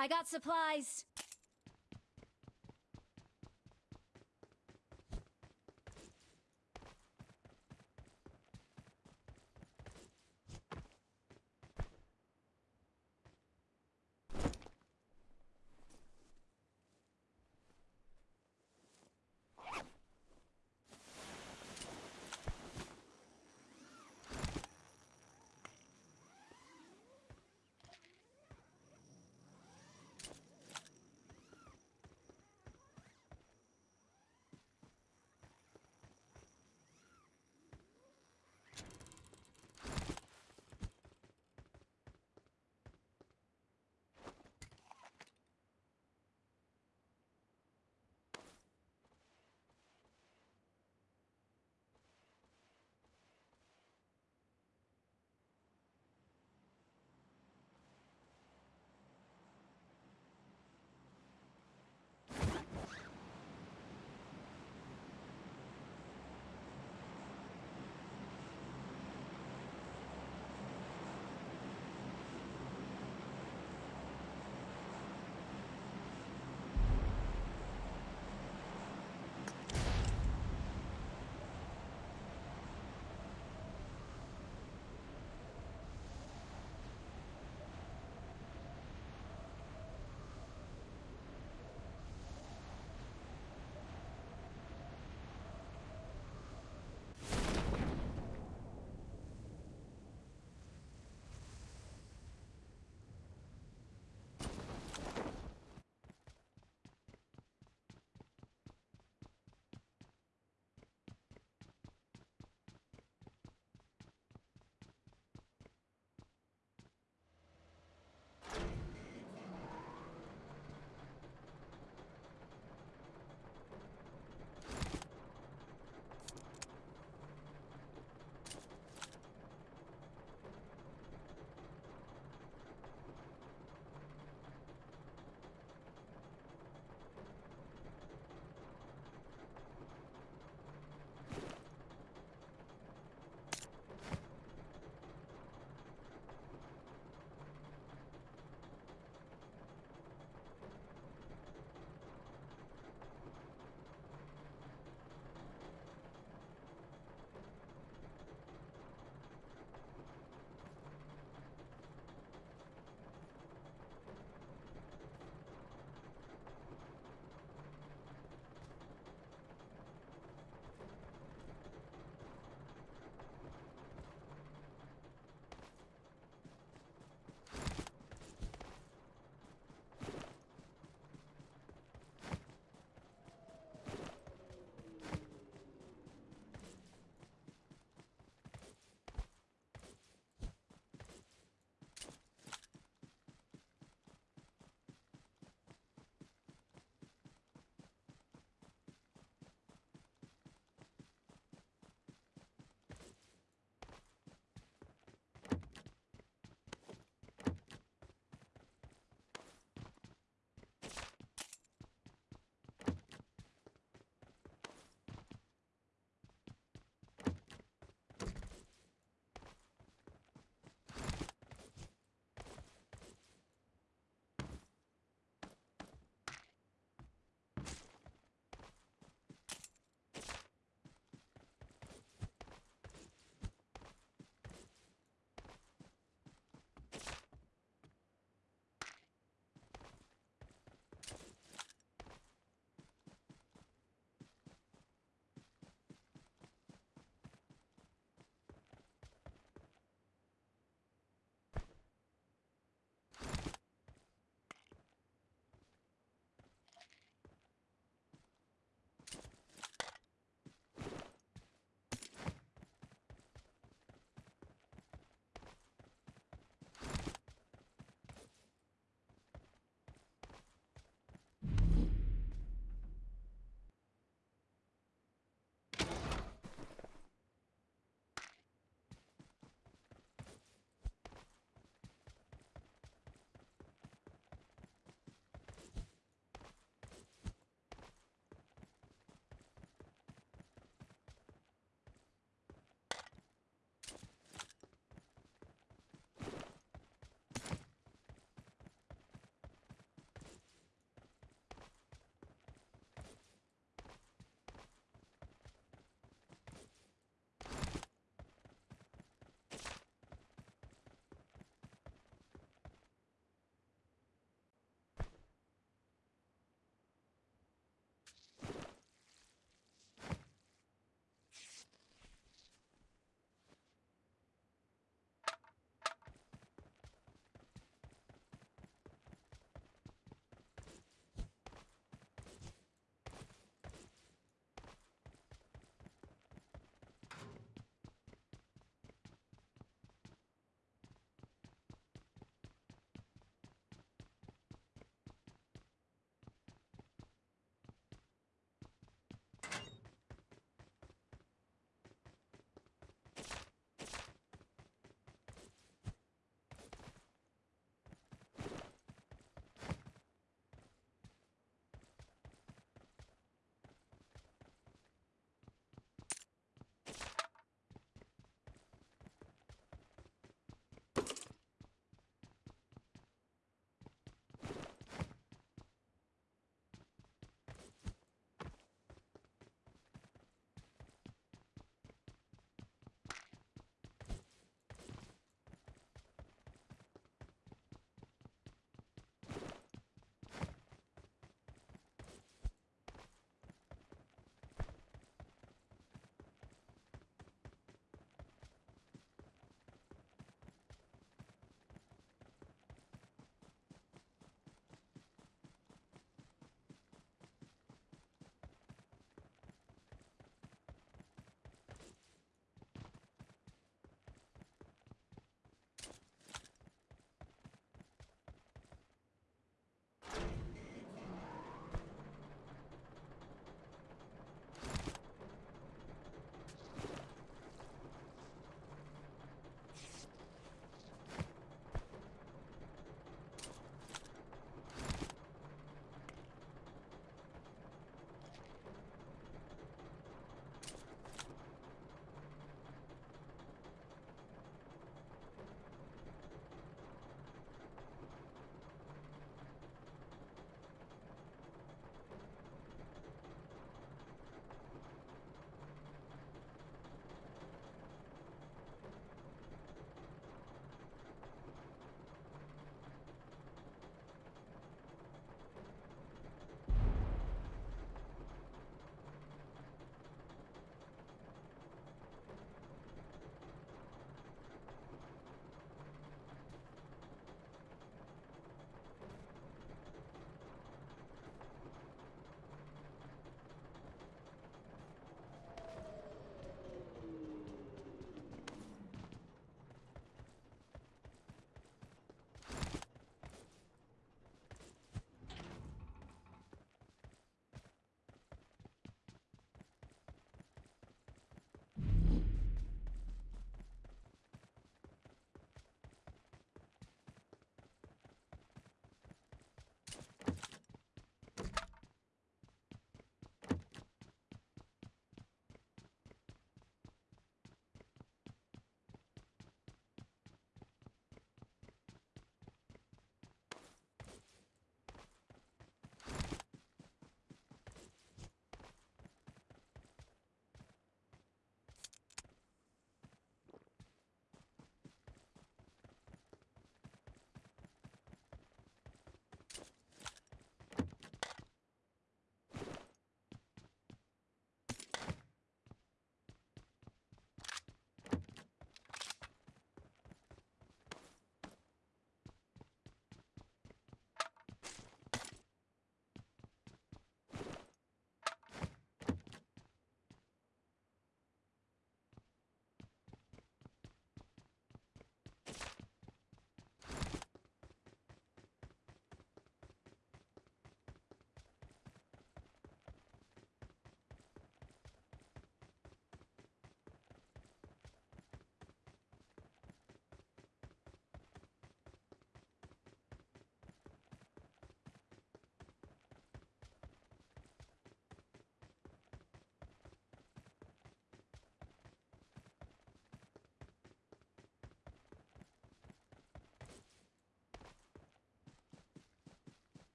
I got supplies.